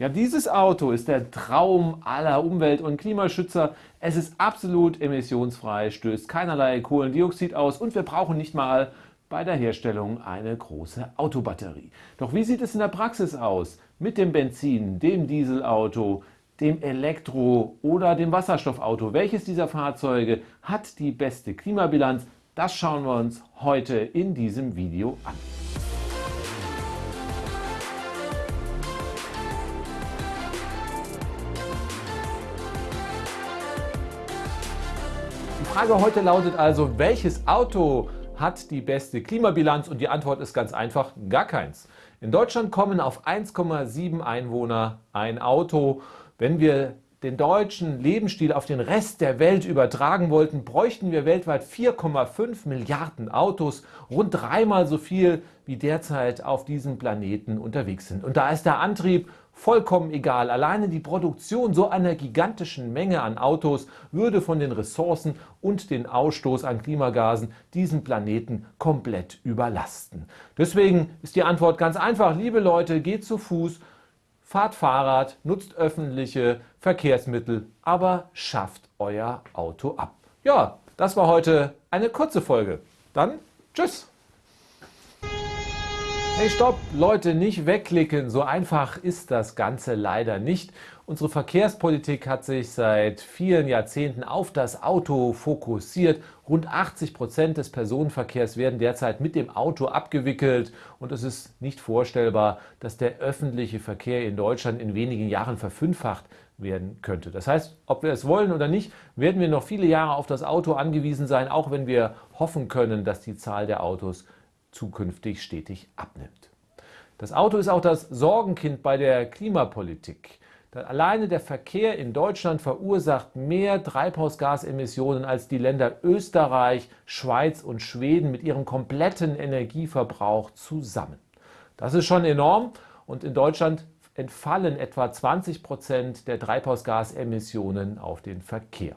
Ja, dieses Auto ist der Traum aller Umwelt- und Klimaschützer. Es ist absolut emissionsfrei, stößt keinerlei Kohlendioxid aus und wir brauchen nicht mal bei der Herstellung eine große Autobatterie. Doch wie sieht es in der Praxis aus mit dem Benzin, dem Dieselauto, dem Elektro- oder dem Wasserstoffauto? Welches dieser Fahrzeuge hat die beste Klimabilanz? Das schauen wir uns heute in diesem Video an. Frage heute lautet also, welches Auto hat die beste Klimabilanz? Und die Antwort ist ganz einfach, gar keins. In Deutschland kommen auf 1,7 Einwohner ein Auto. Wenn wir den deutschen Lebensstil auf den Rest der Welt übertragen wollten, bräuchten wir weltweit 4,5 Milliarden Autos, rund dreimal so viel wie derzeit auf diesem Planeten unterwegs sind. Und da ist der Antrieb vollkommen egal. Alleine die Produktion so einer gigantischen Menge an Autos würde von den Ressourcen und den Ausstoß an Klimagasen diesen Planeten komplett überlasten. Deswegen ist die Antwort ganz einfach. Liebe Leute, geht zu Fuß, fahrt Fahrrad, nutzt öffentliche Verkehrsmittel, aber schafft euer Auto ab. Ja, das war heute eine kurze Folge. Dann tschüss! Hey, stopp! Leute, nicht wegklicken. So einfach ist das Ganze leider nicht. Unsere Verkehrspolitik hat sich seit vielen Jahrzehnten auf das Auto fokussiert. Rund 80 Prozent des Personenverkehrs werden derzeit mit dem Auto abgewickelt. Und es ist nicht vorstellbar, dass der öffentliche Verkehr in Deutschland in wenigen Jahren verfünffacht werden könnte. Das heißt, ob wir es wollen oder nicht, werden wir noch viele Jahre auf das Auto angewiesen sein, auch wenn wir hoffen können, dass die Zahl der Autos zukünftig stetig abnimmt. Das Auto ist auch das Sorgenkind bei der Klimapolitik. Alleine der Verkehr in Deutschland verursacht mehr Treibhausgasemissionen als die Länder Österreich, Schweiz und Schweden mit ihrem kompletten Energieverbrauch zusammen. Das ist schon enorm und in Deutschland entfallen etwa 20 Prozent der Treibhausgasemissionen auf den Verkehr.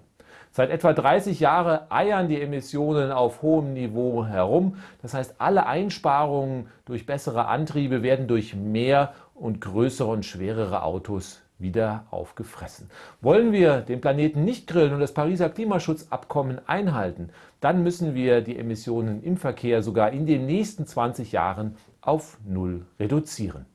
Seit etwa 30 Jahren eiern die Emissionen auf hohem Niveau herum. Das heißt, alle Einsparungen durch bessere Antriebe werden durch mehr und größere und schwerere Autos wieder aufgefressen. Wollen wir den Planeten nicht grillen und das Pariser Klimaschutzabkommen einhalten, dann müssen wir die Emissionen im Verkehr sogar in den nächsten 20 Jahren auf Null reduzieren.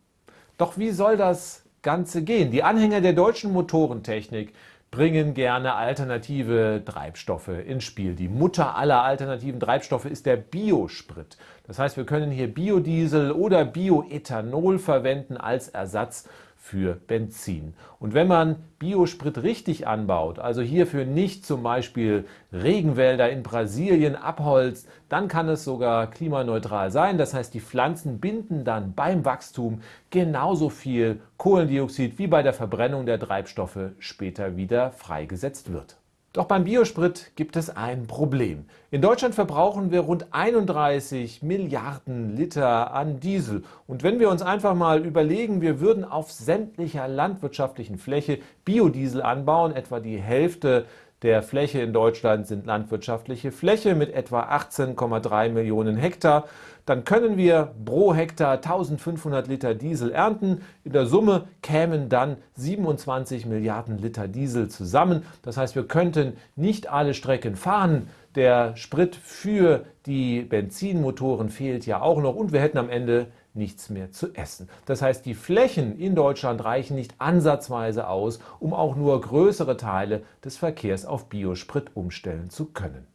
Doch wie soll das Ganze gehen? Die Anhänger der deutschen Motorentechnik bringen gerne alternative Treibstoffe ins Spiel. Die Mutter aller alternativen Treibstoffe ist der Biosprit. Das heißt, wir können hier Biodiesel oder Bioethanol verwenden als Ersatz für Benzin. Und wenn man Biosprit richtig anbaut, also hierfür nicht zum Beispiel Regenwälder in Brasilien abholzt, dann kann es sogar klimaneutral sein. Das heißt, die Pflanzen binden dann beim Wachstum genauso viel Kohlendioxid wie bei der Verbrennung der Treibstoffe später wieder freigesetzt wird. Doch beim Biosprit gibt es ein Problem. In Deutschland verbrauchen wir rund 31 Milliarden Liter an Diesel. Und wenn wir uns einfach mal überlegen, wir würden auf sämtlicher landwirtschaftlichen Fläche Biodiesel anbauen, etwa die Hälfte der Fläche in Deutschland sind landwirtschaftliche Fläche mit etwa 18,3 Millionen Hektar. Dann können wir pro Hektar 1500 Liter Diesel ernten. In der Summe kämen dann 27 Milliarden Liter Diesel zusammen. Das heißt, wir könnten nicht alle Strecken fahren. Der Sprit für die Benzinmotoren fehlt ja auch noch und wir hätten am Ende nichts mehr zu essen. Das heißt, die Flächen in Deutschland reichen nicht ansatzweise aus, um auch nur größere Teile des Verkehrs auf Biosprit umstellen zu können.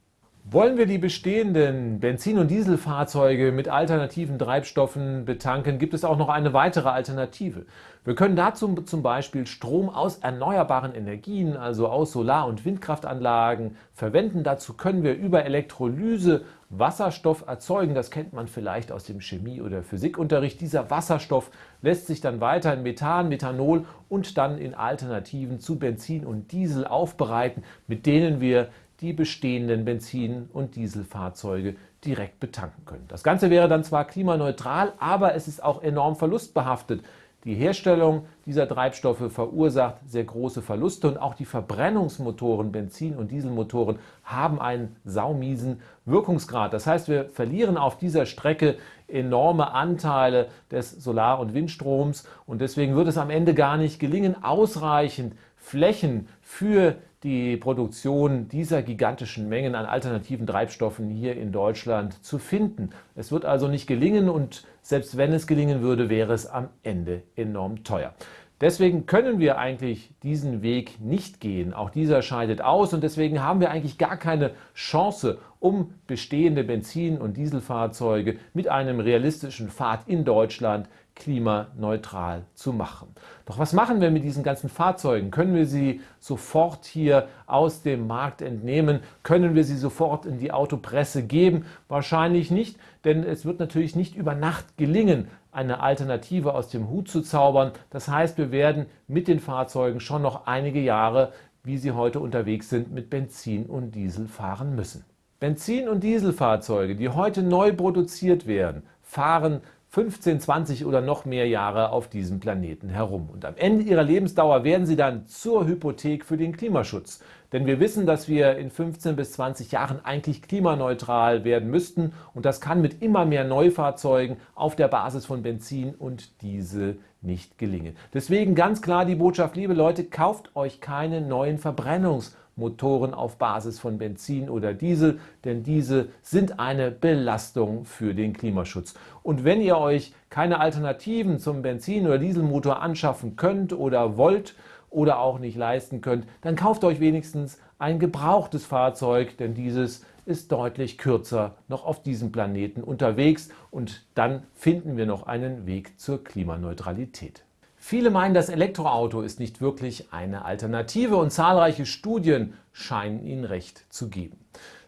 Wollen wir die bestehenden Benzin- und Dieselfahrzeuge mit alternativen Treibstoffen betanken, gibt es auch noch eine weitere Alternative. Wir können dazu zum Beispiel Strom aus erneuerbaren Energien, also aus Solar- und Windkraftanlagen, verwenden. Dazu können wir über Elektrolyse Wasserstoff erzeugen. Das kennt man vielleicht aus dem Chemie- oder Physikunterricht. Dieser Wasserstoff lässt sich dann weiter in Methan, Methanol und dann in Alternativen zu Benzin und Diesel aufbereiten, mit denen wir die bestehenden Benzin- und Dieselfahrzeuge direkt betanken können. Das Ganze wäre dann zwar klimaneutral, aber es ist auch enorm verlustbehaftet. Die Herstellung dieser Treibstoffe verursacht sehr große Verluste und auch die Verbrennungsmotoren, Benzin- und Dieselmotoren haben einen saumiesen Wirkungsgrad. Das heißt, wir verlieren auf dieser Strecke enorme Anteile des Solar- und Windstroms und deswegen wird es am Ende gar nicht gelingen, ausreichend Flächen für die Produktion dieser gigantischen Mengen an alternativen Treibstoffen hier in Deutschland zu finden. Es wird also nicht gelingen und selbst wenn es gelingen würde, wäre es am Ende enorm teuer. Deswegen können wir eigentlich diesen Weg nicht gehen. Auch dieser scheidet aus und deswegen haben wir eigentlich gar keine Chance, um bestehende Benzin- und Dieselfahrzeuge mit einem realistischen Pfad in Deutschland klimaneutral zu machen. Doch was machen wir mit diesen ganzen Fahrzeugen? Können wir sie sofort hier aus dem Markt entnehmen? Können wir sie sofort in die Autopresse geben? Wahrscheinlich nicht, denn es wird natürlich nicht über Nacht gelingen, eine Alternative aus dem Hut zu zaubern. Das heißt, wir werden mit den Fahrzeugen schon noch einige Jahre, wie sie heute unterwegs sind, mit Benzin und Diesel fahren müssen. Benzin- und Dieselfahrzeuge, die heute neu produziert werden, fahren 15, 20 oder noch mehr Jahre auf diesem Planeten herum. Und am Ende ihrer Lebensdauer werden sie dann zur Hypothek für den Klimaschutz. Denn wir wissen, dass wir in 15 bis 20 Jahren eigentlich klimaneutral werden müssten. Und das kann mit immer mehr Neufahrzeugen auf der Basis von Benzin und Diesel nicht gelingen. Deswegen ganz klar die Botschaft, liebe Leute, kauft euch keine neuen Verbrennungsmotoren. Motoren auf Basis von Benzin oder Diesel, denn diese sind eine Belastung für den Klimaschutz. Und wenn ihr euch keine Alternativen zum Benzin- oder Dieselmotor anschaffen könnt oder wollt oder auch nicht leisten könnt, dann kauft euch wenigstens ein gebrauchtes Fahrzeug, denn dieses ist deutlich kürzer noch auf diesem Planeten unterwegs und dann finden wir noch einen Weg zur Klimaneutralität. Viele meinen, das Elektroauto ist nicht wirklich eine Alternative und zahlreiche Studien scheinen ihnen recht zu geben.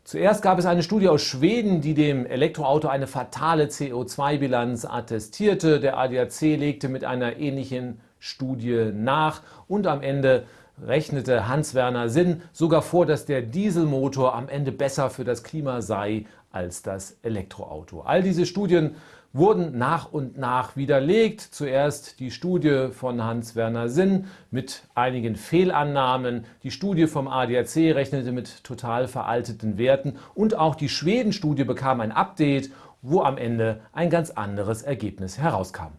Zuerst gab es eine Studie aus Schweden, die dem Elektroauto eine fatale CO2-Bilanz attestierte. Der ADAC legte mit einer ähnlichen Studie nach und am Ende rechnete Hans-Werner Sinn sogar vor, dass der Dieselmotor am Ende besser für das Klima sei als das Elektroauto. All diese Studien wurden nach und nach widerlegt. Zuerst die Studie von Hans-Werner Sinn mit einigen Fehlannahmen. Die Studie vom ADAC rechnete mit total veralteten Werten. Und auch die Schweden-Studie bekam ein Update, wo am Ende ein ganz anderes Ergebnis herauskam.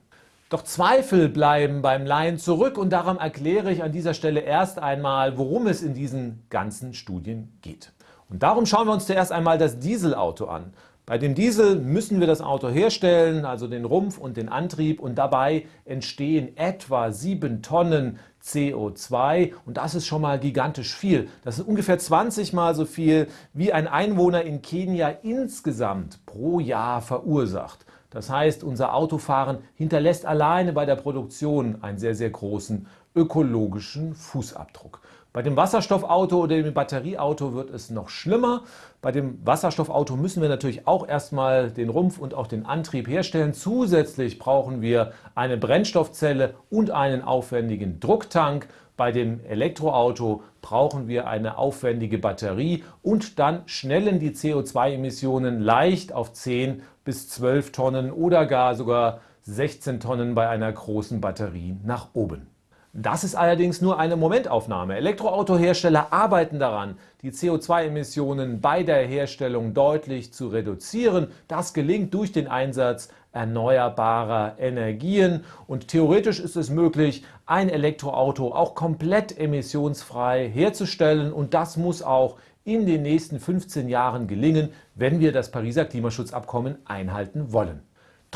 Doch Zweifel bleiben beim Laien zurück und darum erkläre ich an dieser Stelle erst einmal, worum es in diesen ganzen Studien geht. Und darum schauen wir uns zuerst einmal das Dieselauto an. Bei dem Diesel müssen wir das Auto herstellen, also den Rumpf und den Antrieb und dabei entstehen etwa 7 Tonnen CO2 und das ist schon mal gigantisch viel. Das ist ungefähr 20 mal so viel, wie ein Einwohner in Kenia insgesamt pro Jahr verursacht. Das heißt, unser Autofahren hinterlässt alleine bei der Produktion einen sehr, sehr großen ökologischen Fußabdruck. Bei dem Wasserstoffauto oder dem Batterieauto wird es noch schlimmer. Bei dem Wasserstoffauto müssen wir natürlich auch erstmal den Rumpf und auch den Antrieb herstellen. Zusätzlich brauchen wir eine Brennstoffzelle und einen aufwendigen Drucktank. Bei dem Elektroauto brauchen wir eine aufwendige Batterie und dann schnellen die CO2-Emissionen leicht auf 10 bis 12 Tonnen oder gar sogar 16 Tonnen bei einer großen Batterie nach oben. Das ist allerdings nur eine Momentaufnahme. Elektroautohersteller arbeiten daran, die CO2-Emissionen bei der Herstellung deutlich zu reduzieren. Das gelingt durch den Einsatz erneuerbarer Energien und theoretisch ist es möglich, ein Elektroauto auch komplett emissionsfrei herzustellen und das muss auch in den nächsten 15 Jahren gelingen, wenn wir das Pariser Klimaschutzabkommen einhalten wollen.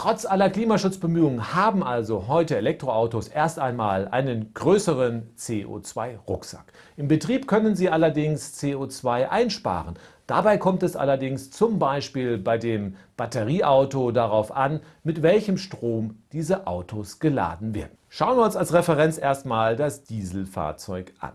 Trotz aller Klimaschutzbemühungen haben also heute Elektroautos erst einmal einen größeren CO2-Rucksack. Im Betrieb können sie allerdings CO2 einsparen. Dabei kommt es allerdings zum Beispiel bei dem Batterieauto darauf an, mit welchem Strom diese Autos geladen werden. Schauen wir uns als Referenz erstmal das Dieselfahrzeug an.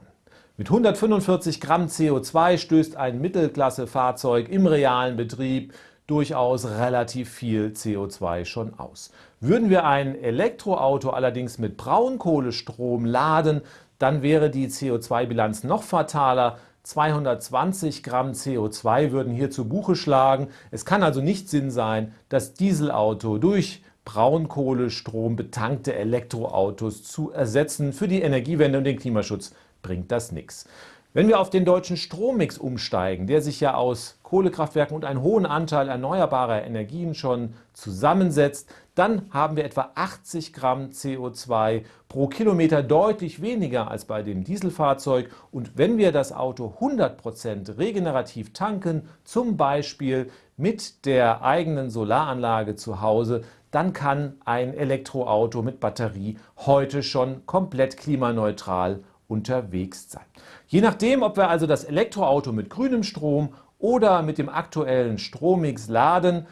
Mit 145 Gramm CO2 stößt ein Mittelklassefahrzeug im realen Betrieb durchaus relativ viel CO2 schon aus. Würden wir ein Elektroauto allerdings mit Braunkohlestrom laden, dann wäre die CO2-Bilanz noch fataler. 220 Gramm CO2 würden hier zu Buche schlagen. Es kann also nicht Sinn sein, das Dieselauto durch Braunkohlestrom betankte Elektroautos zu ersetzen. Für die Energiewende und den Klimaschutz bringt das nichts. Wenn wir auf den deutschen Strommix umsteigen, der sich ja aus Kohlekraftwerken und einen hohen Anteil erneuerbarer Energien schon zusammensetzt, dann haben wir etwa 80 Gramm CO2 pro Kilometer deutlich weniger als bei dem Dieselfahrzeug. Und wenn wir das Auto 100% regenerativ tanken, zum Beispiel mit der eigenen Solaranlage zu Hause, dann kann ein Elektroauto mit Batterie heute schon komplett klimaneutral unterwegs sein. Je nachdem, ob wir also das Elektroauto mit grünem Strom oder mit dem aktuellen Strommix laden,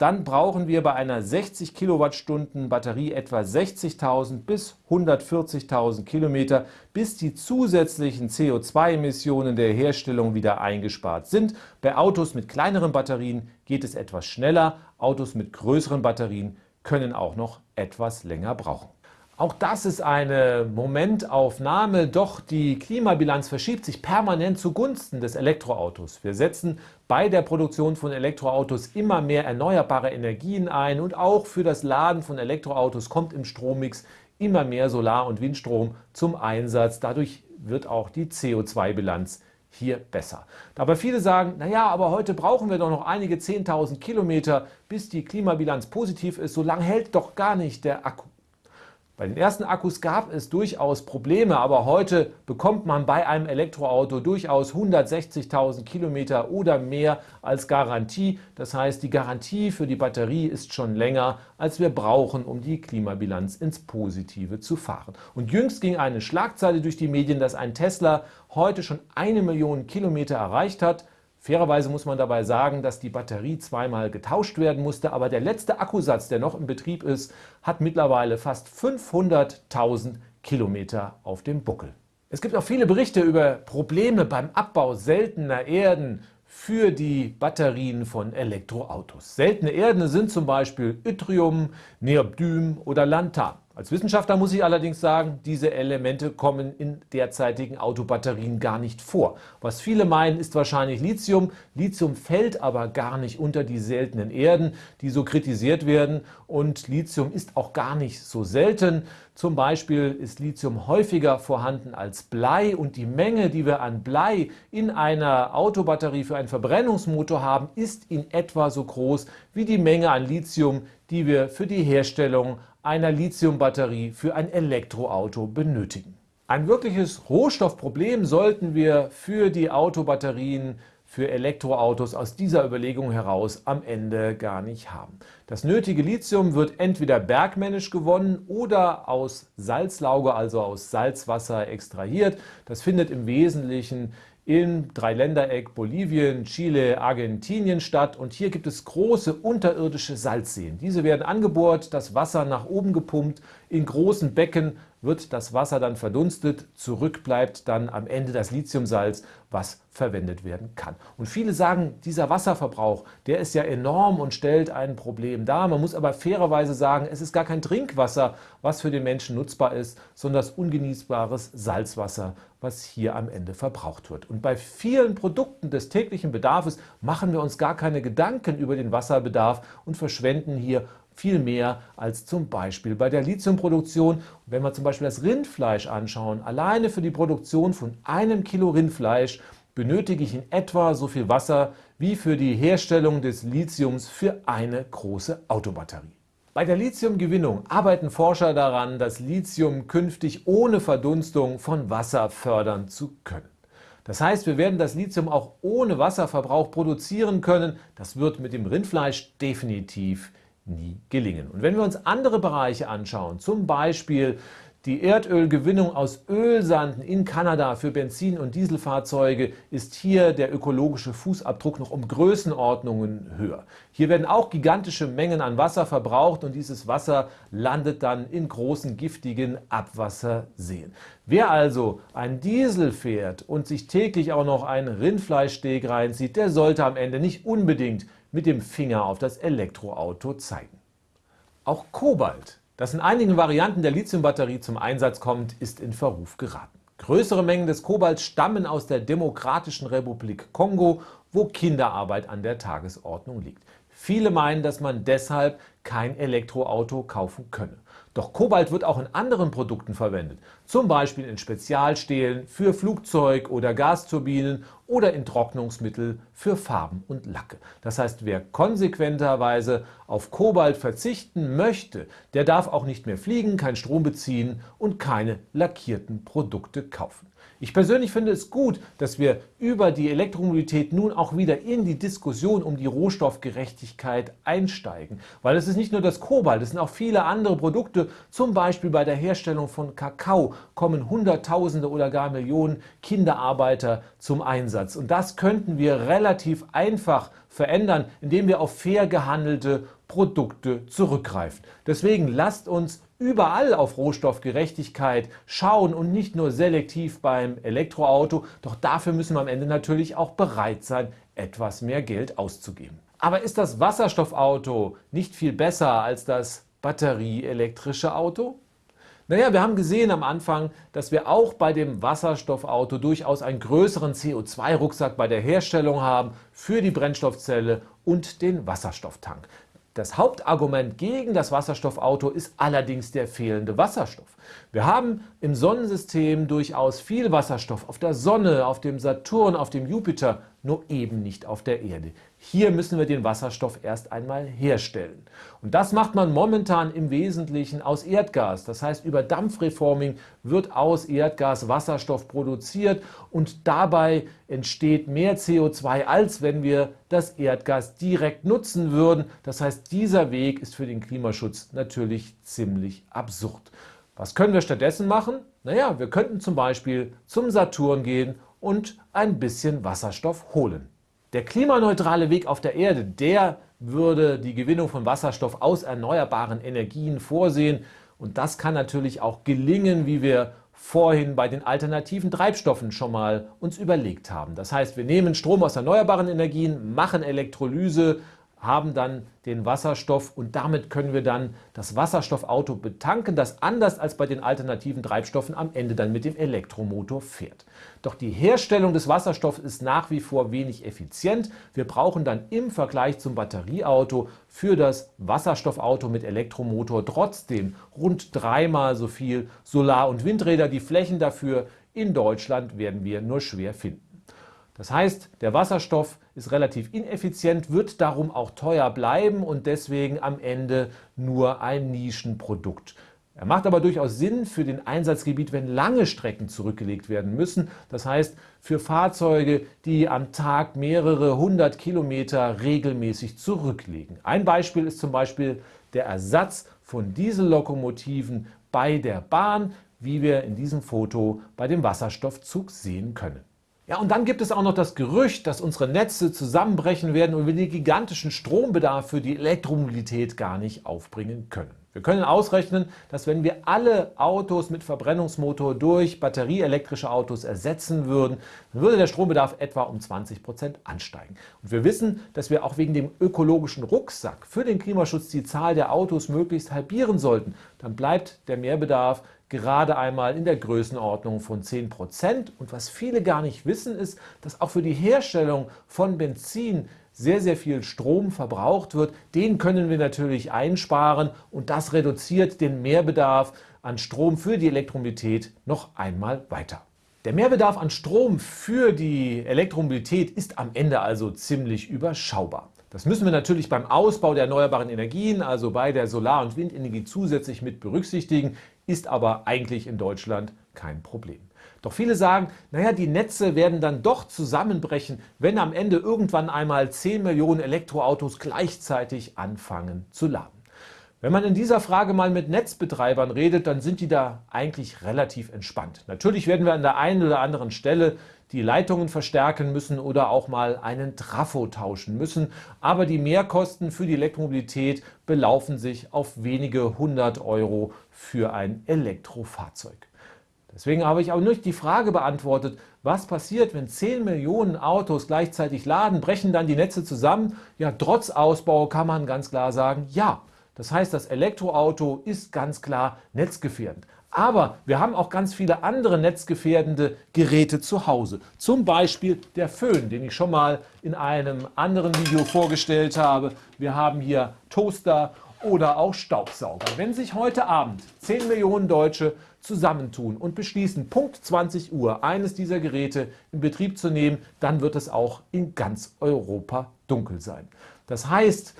dann brauchen wir bei einer 60 Kilowattstunden Batterie etwa 60.000 bis 140.000 Kilometer, bis die zusätzlichen CO2-Emissionen der Herstellung wieder eingespart sind. Bei Autos mit kleineren Batterien geht es etwas schneller, Autos mit größeren Batterien können auch noch etwas länger brauchen. Auch das ist eine Momentaufnahme, doch die Klimabilanz verschiebt sich permanent zugunsten des Elektroautos. Wir setzen bei der Produktion von Elektroautos immer mehr erneuerbare Energien ein und auch für das Laden von Elektroautos kommt im Strommix immer mehr Solar- und Windstrom zum Einsatz. Dadurch wird auch die CO2-Bilanz hier besser. Dabei viele sagen, naja, aber heute brauchen wir doch noch einige 10.000 Kilometer, bis die Klimabilanz positiv ist. So lange hält doch gar nicht der Akku. Bei den ersten Akkus gab es durchaus Probleme, aber heute bekommt man bei einem Elektroauto durchaus 160.000 Kilometer oder mehr als Garantie. Das heißt, die Garantie für die Batterie ist schon länger, als wir brauchen, um die Klimabilanz ins Positive zu fahren. Und jüngst ging eine Schlagzeile durch die Medien, dass ein Tesla heute schon eine Million Kilometer erreicht hat. Fairerweise muss man dabei sagen, dass die Batterie zweimal getauscht werden musste, aber der letzte Akkusatz, der noch im Betrieb ist, hat mittlerweile fast 500.000 Kilometer auf dem Buckel. Es gibt auch viele Berichte über Probleme beim Abbau seltener Erden für die Batterien von Elektroautos. Seltene Erden sind zum Beispiel Yttrium, Neobdym oder Lantan. Als Wissenschaftler muss ich allerdings sagen, diese Elemente kommen in derzeitigen Autobatterien gar nicht vor. Was viele meinen, ist wahrscheinlich Lithium. Lithium fällt aber gar nicht unter die seltenen Erden, die so kritisiert werden. Und Lithium ist auch gar nicht so selten. Zum Beispiel ist Lithium häufiger vorhanden als Blei und die Menge, die wir an Blei in einer Autobatterie für einen Verbrennungsmotor haben, ist in etwa so groß wie die Menge an Lithium, die wir für die Herstellung einer Lithiumbatterie für ein Elektroauto benötigen. Ein wirkliches Rohstoffproblem sollten wir für die Autobatterien für Elektroautos aus dieser Überlegung heraus am Ende gar nicht haben. Das nötige Lithium wird entweder bergmännisch gewonnen oder aus Salzlauge, also aus Salzwasser extrahiert. Das findet im Wesentlichen im Dreiländereck Bolivien, Chile, Argentinien statt. Und hier gibt es große unterirdische Salzseen. Diese werden angebohrt, das Wasser nach oben gepumpt, in großen Becken wird das Wasser dann verdunstet, zurück bleibt dann am Ende das Lithiumsalz, was verwendet werden kann. Und viele sagen, dieser Wasserverbrauch, der ist ja enorm und stellt ein Problem dar. Man muss aber fairerweise sagen, es ist gar kein Trinkwasser, was für den Menschen nutzbar ist, sondern das ungenießbares Salzwasser, was hier am Ende verbraucht wird. Und bei vielen Produkten des täglichen Bedarfs machen wir uns gar keine Gedanken über den Wasserbedarf und verschwenden hier viel mehr als zum Beispiel bei der Lithiumproduktion. wenn wir zum Beispiel das Rindfleisch anschauen, alleine für die Produktion von einem Kilo Rindfleisch benötige ich in etwa so viel Wasser wie für die Herstellung des Lithiums für eine große Autobatterie. Bei der Lithiumgewinnung arbeiten Forscher daran, das Lithium künftig ohne Verdunstung von Wasser fördern zu können. Das heißt, wir werden das Lithium auch ohne Wasserverbrauch produzieren können. Das wird mit dem Rindfleisch definitiv nie gelingen. Und wenn wir uns andere Bereiche anschauen, zum Beispiel die Erdölgewinnung aus Ölsanden in Kanada für Benzin- und Dieselfahrzeuge ist hier der ökologische Fußabdruck noch um Größenordnungen höher. Hier werden auch gigantische Mengen an Wasser verbraucht und dieses Wasser landet dann in großen giftigen Abwasserseen. Wer also ein Diesel fährt und sich täglich auch noch ein Rindfleischsteak reinzieht, der sollte am Ende nicht unbedingt mit dem Finger auf das Elektroauto zeigen. Auch Kobalt, das in einigen Varianten der Lithiumbatterie zum Einsatz kommt, ist in Verruf geraten. Größere Mengen des Kobalts stammen aus der Demokratischen Republik Kongo, wo Kinderarbeit an der Tagesordnung liegt. Viele meinen, dass man deshalb kein Elektroauto kaufen könne. Doch Kobalt wird auch in anderen Produkten verwendet, zum Beispiel in Spezialstählen für Flugzeug- oder Gasturbinen oder in Trocknungsmittel für Farben und Lacke. Das heißt, wer konsequenterweise auf Kobalt verzichten möchte, der darf auch nicht mehr fliegen, keinen Strom beziehen und keine lackierten Produkte kaufen. Ich persönlich finde es gut, dass wir über die Elektromobilität nun auch wieder in die Diskussion um die Rohstoffgerechtigkeit einsteigen. Weil es ist nicht nur das Kobalt, es sind auch viele andere Produkte. Zum Beispiel bei der Herstellung von Kakao kommen Hunderttausende oder gar Millionen Kinderarbeiter zum Einsatz. Und das könnten wir relativ einfach verändern, indem wir auf fair gehandelte Produkte zurückgreifen. Deswegen lasst uns überall auf Rohstoffgerechtigkeit schauen und nicht nur selektiv beim Elektroauto. Doch dafür müssen wir am Ende natürlich auch bereit sein, etwas mehr Geld auszugeben. Aber ist das Wasserstoffauto nicht viel besser als das batterieelektrische Auto? Naja, wir haben gesehen am Anfang, dass wir auch bei dem Wasserstoffauto durchaus einen größeren CO2-Rucksack bei der Herstellung haben für die Brennstoffzelle und den Wasserstofftank. Das Hauptargument gegen das Wasserstoffauto ist allerdings der fehlende Wasserstoff. Wir haben im Sonnensystem durchaus viel Wasserstoff auf der Sonne, auf dem Saturn, auf dem Jupiter, nur eben nicht auf der Erde. Hier müssen wir den Wasserstoff erst einmal herstellen. Und das macht man momentan im Wesentlichen aus Erdgas. Das heißt, über Dampfreforming wird aus Erdgas Wasserstoff produziert und dabei entsteht mehr CO2, als wenn wir das Erdgas direkt nutzen würden. Das heißt, dieser Weg ist für den Klimaschutz natürlich ziemlich absurd. Was können wir stattdessen machen? Naja, wir könnten zum Beispiel zum Saturn gehen und ein bisschen Wasserstoff holen. Der klimaneutrale Weg auf der Erde, der würde die Gewinnung von Wasserstoff aus erneuerbaren Energien vorsehen. Und das kann natürlich auch gelingen, wie wir vorhin bei den alternativen Treibstoffen schon mal uns überlegt haben. Das heißt, wir nehmen Strom aus erneuerbaren Energien, machen Elektrolyse haben dann den Wasserstoff und damit können wir dann das Wasserstoffauto betanken, das anders als bei den alternativen Treibstoffen am Ende dann mit dem Elektromotor fährt. Doch die Herstellung des Wasserstoffs ist nach wie vor wenig effizient. Wir brauchen dann im Vergleich zum Batterieauto für das Wasserstoffauto mit Elektromotor trotzdem rund dreimal so viel Solar- und Windräder. Die Flächen dafür in Deutschland werden wir nur schwer finden. Das heißt, der Wasserstoff ist relativ ineffizient, wird darum auch teuer bleiben und deswegen am Ende nur ein Nischenprodukt. Er macht aber durchaus Sinn für den Einsatzgebiet, wenn lange Strecken zurückgelegt werden müssen. Das heißt, für Fahrzeuge, die am Tag mehrere hundert Kilometer regelmäßig zurücklegen. Ein Beispiel ist zum Beispiel der Ersatz von Diesellokomotiven bei der Bahn, wie wir in diesem Foto bei dem Wasserstoffzug sehen können. Ja, und dann gibt es auch noch das Gerücht, dass unsere Netze zusammenbrechen werden und wir den gigantischen Strombedarf für die Elektromobilität gar nicht aufbringen können. Wir können ausrechnen, dass wenn wir alle Autos mit Verbrennungsmotor durch batterieelektrische Autos ersetzen würden, dann würde der Strombedarf etwa um 20 Prozent ansteigen. Und wir wissen, dass wir auch wegen dem ökologischen Rucksack für den Klimaschutz die Zahl der Autos möglichst halbieren sollten. Dann bleibt der Mehrbedarf gerade einmal in der Größenordnung von 10 Prozent. Und was viele gar nicht wissen, ist, dass auch für die Herstellung von Benzin sehr, sehr viel Strom verbraucht wird. Den können wir natürlich einsparen und das reduziert den Mehrbedarf an Strom für die Elektromobilität noch einmal weiter. Der Mehrbedarf an Strom für die Elektromobilität ist am Ende also ziemlich überschaubar. Das müssen wir natürlich beim Ausbau der erneuerbaren Energien, also bei der Solar- und Windenergie zusätzlich mit berücksichtigen ist aber eigentlich in Deutschland kein Problem. Doch viele sagen, naja, die Netze werden dann doch zusammenbrechen, wenn am Ende irgendwann einmal 10 Millionen Elektroautos gleichzeitig anfangen zu laden. Wenn man in dieser Frage mal mit Netzbetreibern redet, dann sind die da eigentlich relativ entspannt. Natürlich werden wir an der einen oder anderen Stelle die Leitungen verstärken müssen oder auch mal einen Trafo tauschen müssen. Aber die Mehrkosten für die Elektromobilität belaufen sich auf wenige hundert Euro für ein Elektrofahrzeug. Deswegen habe ich auch nicht die Frage beantwortet, was passiert, wenn 10 Millionen Autos gleichzeitig laden, brechen dann die Netze zusammen? Ja, trotz Ausbau kann man ganz klar sagen, ja. Das heißt, das Elektroauto ist ganz klar netzgefährdend. Aber wir haben auch ganz viele andere netzgefährdende Geräte zu Hause. Zum Beispiel der Föhn, den ich schon mal in einem anderen Video vorgestellt habe. Wir haben hier Toaster oder auch Staubsauger. Wenn sich heute Abend 10 Millionen Deutsche zusammentun und beschließen, Punkt 20 Uhr eines dieser Geräte in Betrieb zu nehmen, dann wird es auch in ganz Europa dunkel sein. Das heißt,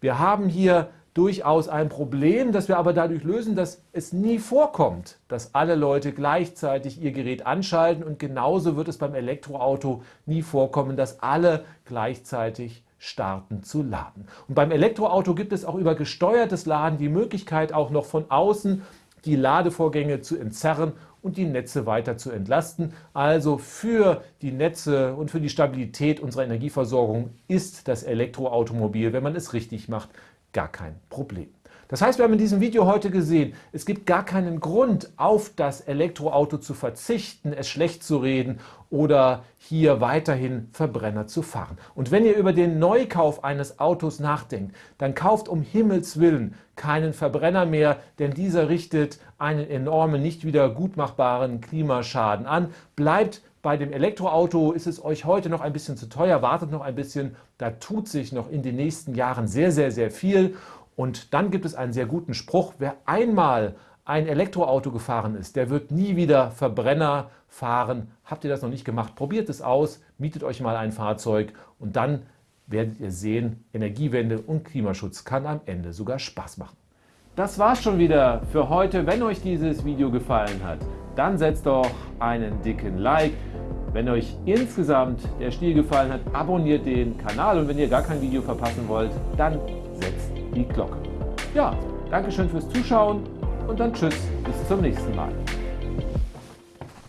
wir haben hier durchaus ein Problem, das wir aber dadurch lösen, dass es nie vorkommt, dass alle Leute gleichzeitig ihr Gerät anschalten und genauso wird es beim Elektroauto nie vorkommen, dass alle gleichzeitig starten zu laden. Und beim Elektroauto gibt es auch über gesteuertes Laden die Möglichkeit auch noch von außen die Ladevorgänge zu entzerren und die Netze weiter zu entlasten. Also für die Netze und für die Stabilität unserer Energieversorgung ist das Elektroautomobil, wenn man es richtig macht, gar kein Problem. Das heißt, wir haben in diesem Video heute gesehen, es gibt gar keinen Grund, auf das Elektroauto zu verzichten, es schlecht zu reden oder hier weiterhin Verbrenner zu fahren. Und wenn ihr über den Neukauf eines Autos nachdenkt, dann kauft um Himmels Willen keinen Verbrenner mehr, denn dieser richtet einen enormen, nicht wieder gutmachbaren Klimaschaden an. Bleibt bei dem Elektroauto ist es euch heute noch ein bisschen zu teuer, wartet noch ein bisschen, da tut sich noch in den nächsten Jahren sehr, sehr, sehr viel. Und dann gibt es einen sehr guten Spruch, wer einmal ein Elektroauto gefahren ist, der wird nie wieder Verbrenner fahren. Habt ihr das noch nicht gemacht? Probiert es aus, mietet euch mal ein Fahrzeug und dann werdet ihr sehen, Energiewende und Klimaschutz kann am Ende sogar Spaß machen. Das war's schon wieder für heute. Wenn euch dieses Video gefallen hat, dann setzt doch einen dicken Like. Wenn euch insgesamt der Stil gefallen hat, abonniert den Kanal und wenn ihr gar kein Video verpassen wollt, dann setzt die Glocke. Ja, Dankeschön fürs Zuschauen und dann Tschüss, bis zum nächsten Mal.